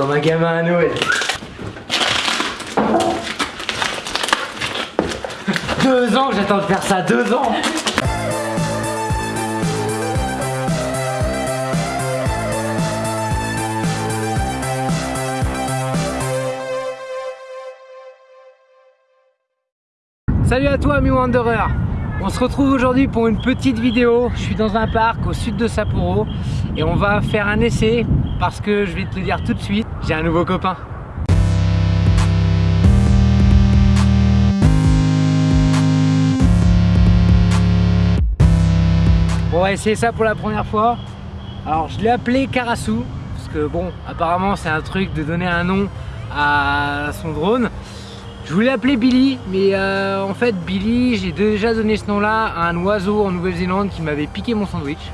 Comme un gamin à Noël. Deux ans que j'attends de faire ça, deux ans. Salut à toi ami Wanderer. On se retrouve aujourd'hui pour une petite vidéo. Je suis dans un parc au sud de Sapporo Et on va faire un essai Parce que je vais te le dire tout de suite J'ai un nouveau copain. On va essayer ça pour la première fois. Alors je l'ai appelé Karasu Parce que bon apparemment c'est un truc de donner un nom à son drone. Je voulais appeler Billy, mais euh, en fait Billy, j'ai déjà donné ce nom-là à un oiseau en Nouvelle-Zélande qui m'avait piqué mon sandwich.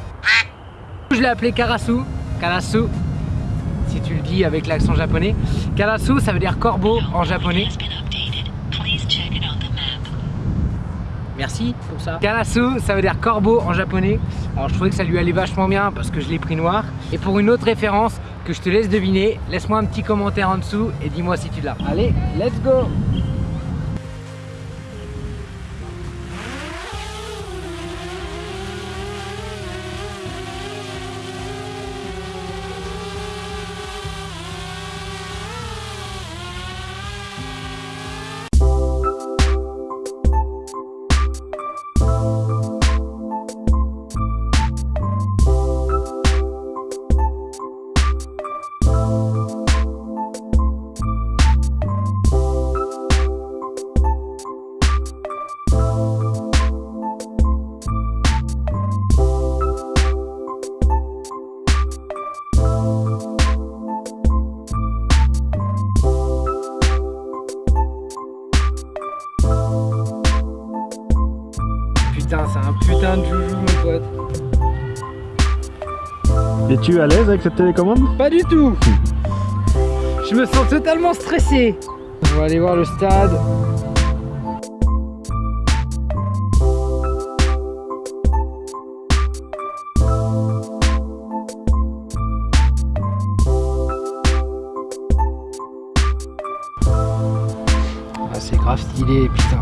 Je l'ai appelé Karasu, Karasu, si tu le dis avec l'accent japonais. Karasu, ça veut dire corbeau en japonais. Merci pour ça. Karasu, ça veut dire corbeau en japonais. Alors je trouvais que ça lui allait vachement bien parce que je l'ai pris noir. Et pour une autre référence que je te laisse deviner, laisse-moi un petit commentaire en dessous et dis-moi si tu l'as. Allez, let's go c'est un joujou, mon pote. Es-tu à l'aise avec cette télécommande? Pas du tout Je me sens totalement stressé. On va aller voir le stade. Ah, c'est grave stylé, putain.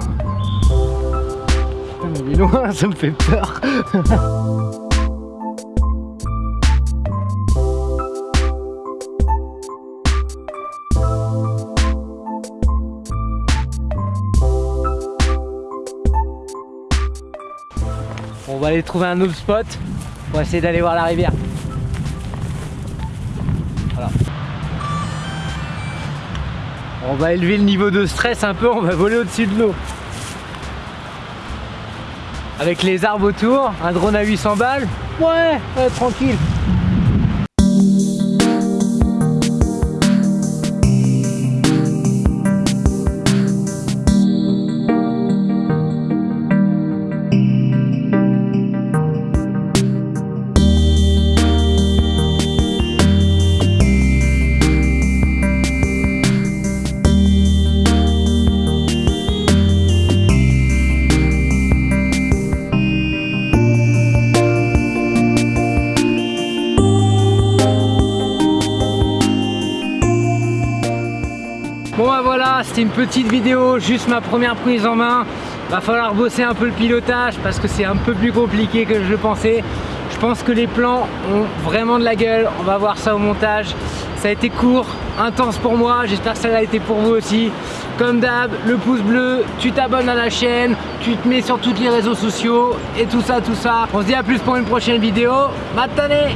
Est loin, ça me fait peur. On va aller trouver un autre spot pour essayer d'aller voir la rivière. On va élever le niveau de stress un peu, on va voler au-dessus de l'eau. Avec les arbres autour, un drone à 800 balles, ouais, ouais tranquille. Bon bah voilà, c'était une petite vidéo, juste ma première prise en main. Va falloir bosser un peu le pilotage parce que c'est un peu plus compliqué que je le pensais. Je pense que les plans ont vraiment de la gueule, on va voir ça au montage. Ça a été court, intense pour moi, j'espère que ça l'a été pour vous aussi. Comme d'hab, le pouce bleu, tu t'abonnes à la chaîne, tu te mets sur tous les réseaux sociaux et tout ça, tout ça. On se dit à plus pour une prochaine vidéo. Matane